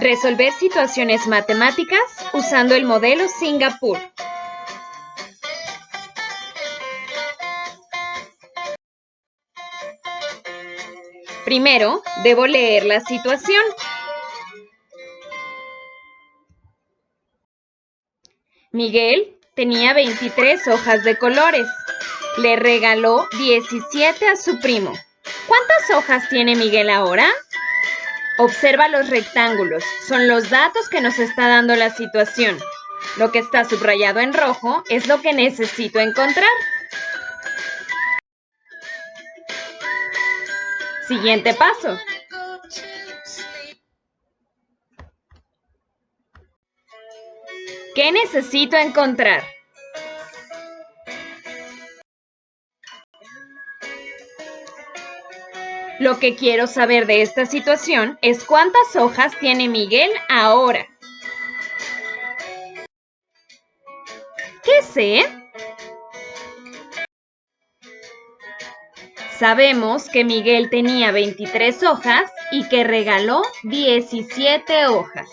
Resolver situaciones matemáticas usando el modelo Singapur. Primero, debo leer la situación. Miguel tenía 23 hojas de colores. Le regaló 17 a su primo. ¿Cuántas hojas tiene Miguel ahora? Observa los rectángulos. Son los datos que nos está dando la situación. Lo que está subrayado en rojo es lo que necesito encontrar. Siguiente paso. ¿Qué necesito encontrar? Lo que quiero saber de esta situación es cuántas hojas tiene Miguel ahora. ¿Qué sé? Sabemos que Miguel tenía 23 hojas y que regaló 17 hojas.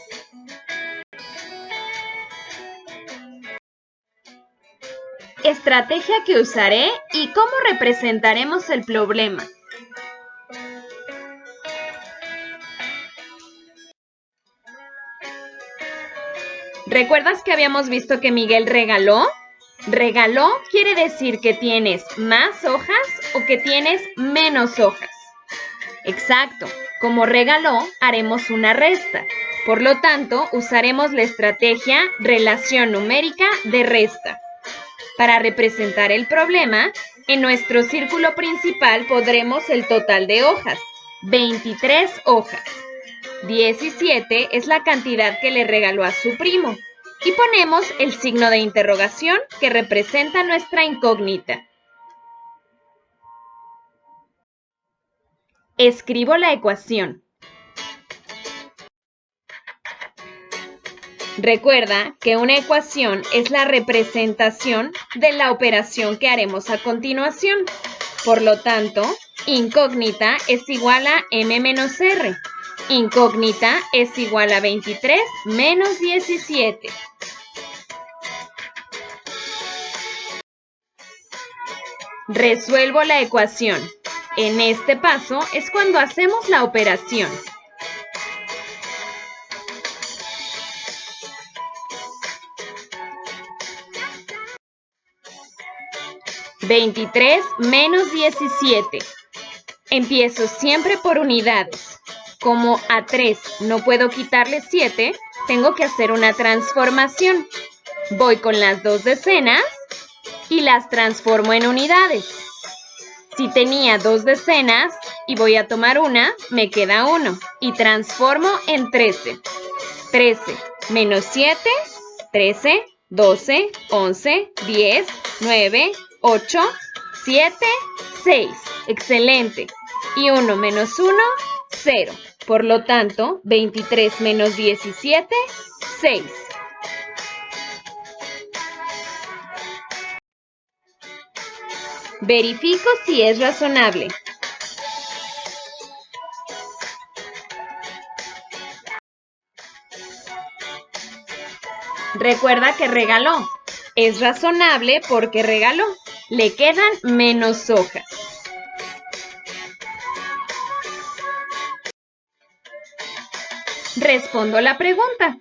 Estrategia que usaré y cómo representaremos el problema. ¿Recuerdas que habíamos visto que Miguel regaló? Regaló quiere decir que tienes más hojas o que tienes menos hojas. Exacto, como regaló haremos una resta. Por lo tanto, usaremos la estrategia relación numérica de resta. Para representar el problema, en nuestro círculo principal podremos el total de hojas, 23 hojas. 17 es la cantidad que le regaló a su primo. Y ponemos el signo de interrogación que representa nuestra incógnita. Escribo la ecuación. Recuerda que una ecuación es la representación de la operación que haremos a continuación. Por lo tanto, incógnita es igual a m menos r. Incógnita es igual a 23 menos 17. Resuelvo la ecuación. En este paso es cuando hacemos la operación. ¿23 menos 17? Empiezo siempre por unidades. Como a 3 no puedo quitarle 7, tengo que hacer una transformación. Voy con las dos decenas y las transformo en unidades. Si tenía dos decenas y voy a tomar una, me queda 1 y transformo en 13. 13 menos 7, 13, 12, 11, 10, 9, 8, 7, 6. Excelente. Y 1 menos 1, 0. Por lo tanto, 23 menos 17, 6. Verifico si es razonable. Recuerda que regaló. Es razonable porque regaló. Le quedan menos hojas. Respondo la pregunta.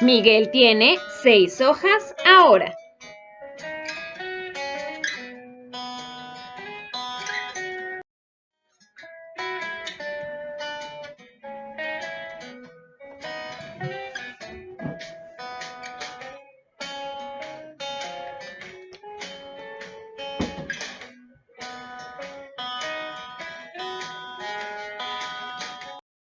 Miguel tiene seis hojas ahora.